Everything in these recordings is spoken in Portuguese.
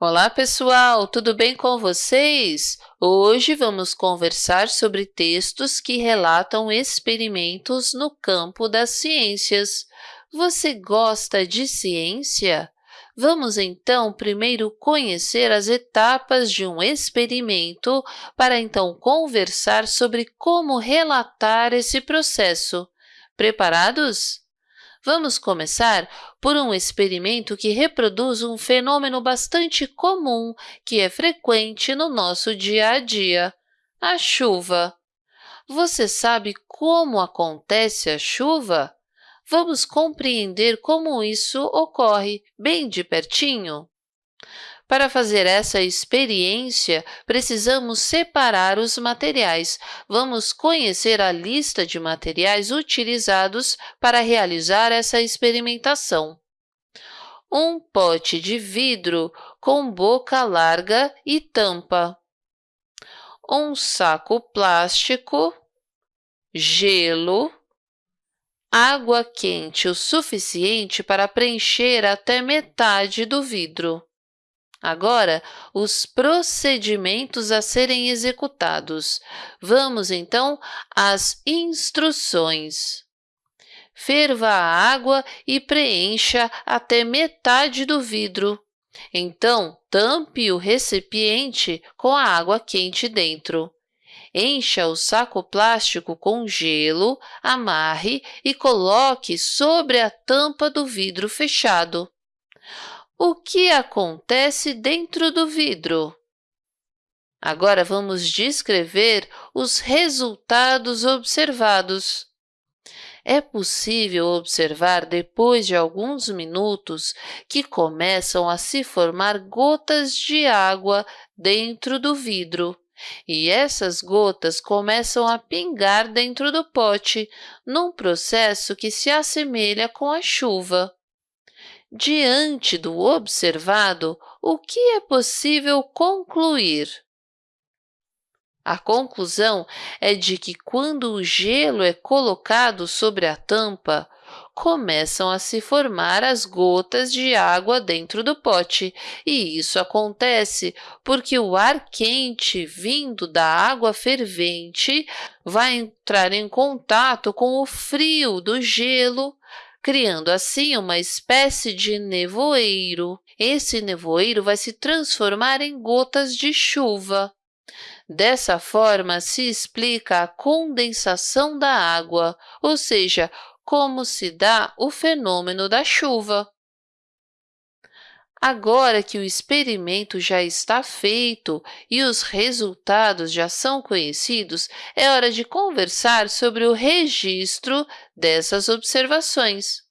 Olá, pessoal! Tudo bem com vocês? Hoje vamos conversar sobre textos que relatam experimentos no campo das ciências. Você gosta de ciência? Vamos, então, primeiro conhecer as etapas de um experimento para, então, conversar sobre como relatar esse processo. Preparados? Vamos começar por um experimento que reproduz um fenômeno bastante comum que é frequente no nosso dia a dia, a chuva. Você sabe como acontece a chuva? Vamos compreender como isso ocorre bem de pertinho? Para fazer essa experiência, precisamos separar os materiais. Vamos conhecer a lista de materiais utilizados para realizar essa experimentação. Um pote de vidro com boca larga e tampa. Um saco plástico, gelo, água quente o suficiente para preencher até metade do vidro. Agora, os procedimentos a serem executados. Vamos, então, às instruções. Ferva a água e preencha até metade do vidro. Então, tampe o recipiente com a água quente dentro. Encha o saco plástico com gelo, amarre e coloque sobre a tampa do vidro fechado. O que acontece dentro do vidro? Agora vamos descrever os resultados observados. É possível observar, depois de alguns minutos, que começam a se formar gotas de água dentro do vidro. E essas gotas começam a pingar dentro do pote, num processo que se assemelha com a chuva. Diante do observado, o que é possível concluir? A conclusão é de que quando o gelo é colocado sobre a tampa, começam a se formar as gotas de água dentro do pote, e isso acontece porque o ar quente vindo da água fervente vai entrar em contato com o frio do gelo criando assim uma espécie de nevoeiro. Esse nevoeiro vai se transformar em gotas de chuva. Dessa forma, se explica a condensação da água, ou seja, como se dá o fenômeno da chuva. Agora que o experimento já está feito e os resultados já são conhecidos, é hora de conversar sobre o registro dessas observações.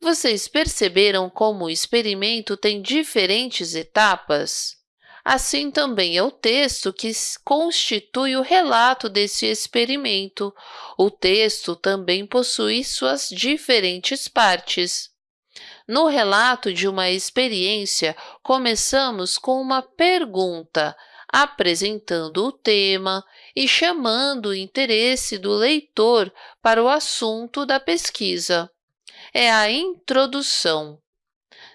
Vocês perceberam como o experimento tem diferentes etapas? Assim também é o texto que constitui o relato desse experimento. O texto também possui suas diferentes partes. No relato de uma experiência, começamos com uma pergunta, apresentando o tema e chamando o interesse do leitor para o assunto da pesquisa. É a introdução.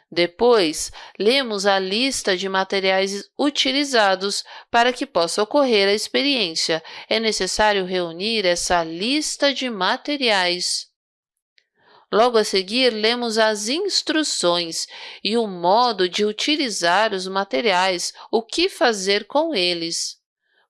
Depois, lemos a lista de materiais utilizados para que possa ocorrer a experiência. É necessário reunir essa lista de materiais. Logo a seguir, lemos as instruções e o modo de utilizar os materiais, o que fazer com eles.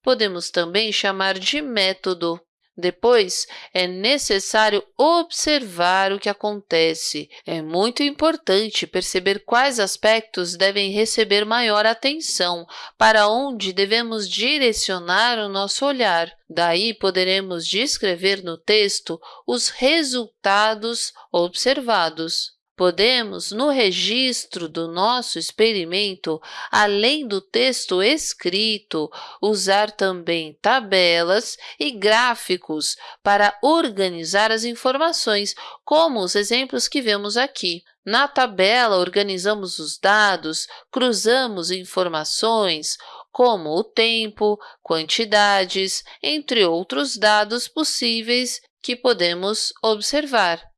Podemos também chamar de método. Depois, é necessário observar o que acontece. É muito importante perceber quais aspectos devem receber maior atenção, para onde devemos direcionar o nosso olhar. Daí, poderemos descrever no texto os resultados observados. Podemos, no registro do nosso experimento, além do texto escrito, usar também tabelas e gráficos para organizar as informações, como os exemplos que vemos aqui. Na tabela, organizamos os dados, cruzamos informações, como o tempo, quantidades, entre outros dados possíveis que podemos observar.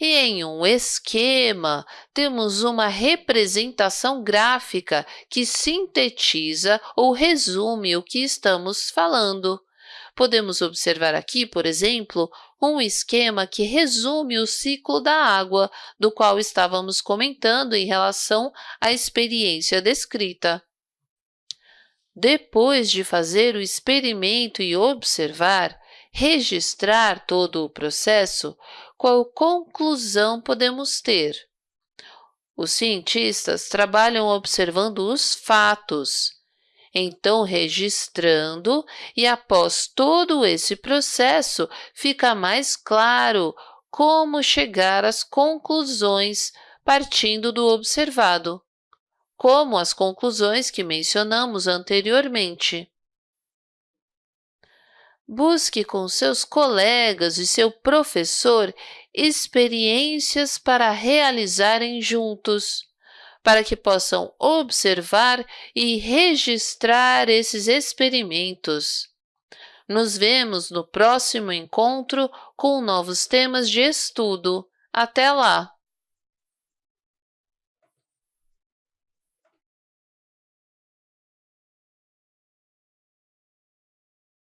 E em um esquema, temos uma representação gráfica que sintetiza ou resume o que estamos falando. Podemos observar aqui, por exemplo, um esquema que resume o ciclo da água, do qual estávamos comentando em relação à experiência descrita. Depois de fazer o experimento e observar, registrar todo o processo, qual conclusão podemos ter? Os cientistas trabalham observando os fatos, então registrando, e após todo esse processo, fica mais claro como chegar às conclusões partindo do observado, como as conclusões que mencionamos anteriormente. Busque com seus colegas e seu professor experiências para realizarem juntos, para que possam observar e registrar esses experimentos. Nos vemos no próximo encontro com novos temas de estudo. Até lá!